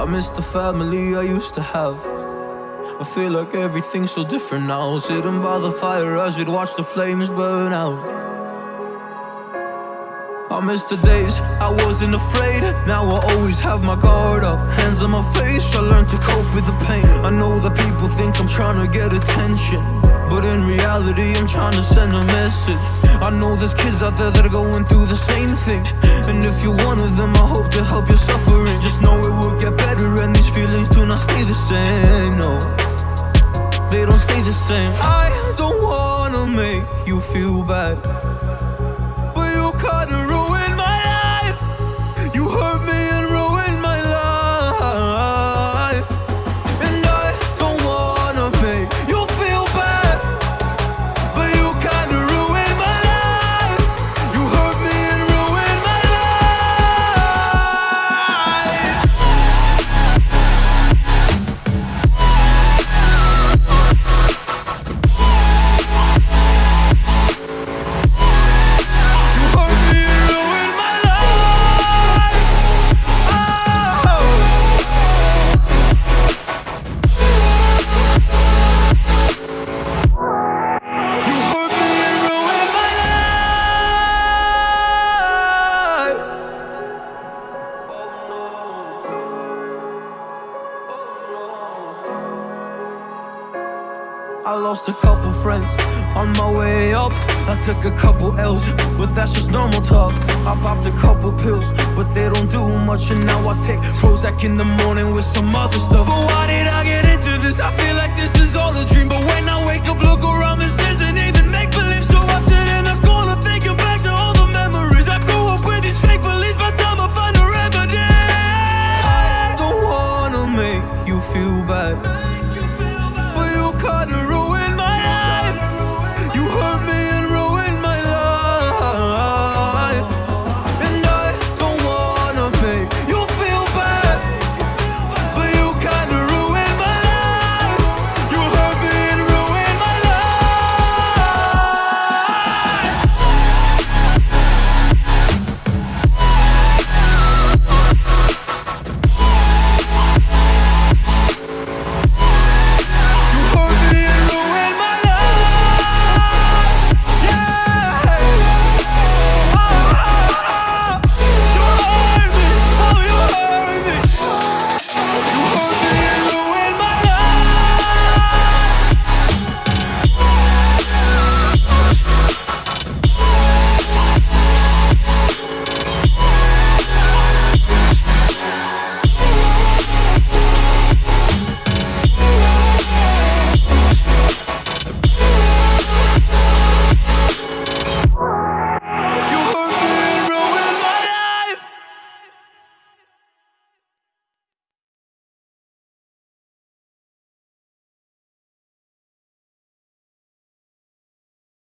I miss the family I used to have. I feel like everything's so different now. Sitting by the fire as we'd watch the flames burn out. I miss the days I wasn't afraid. Now I always have my guard up. Hands on my face, I learned to cope with the pain. I know that people think I'm trying to get attention. But in reality, I'm trying to send a message. I know there's kids out there that are going through the same thing. And if you're one of them, I hope to help your suffering. Just know it feelings do not stay the same. No, they don't stay the same. I don't wanna make you feel bad. I lost a couple friends on my way up. I took a couple L's, but that's just normal talk. I popped a couple pills, but they don't do much. And now I take Prozac in the morning with some other stuff.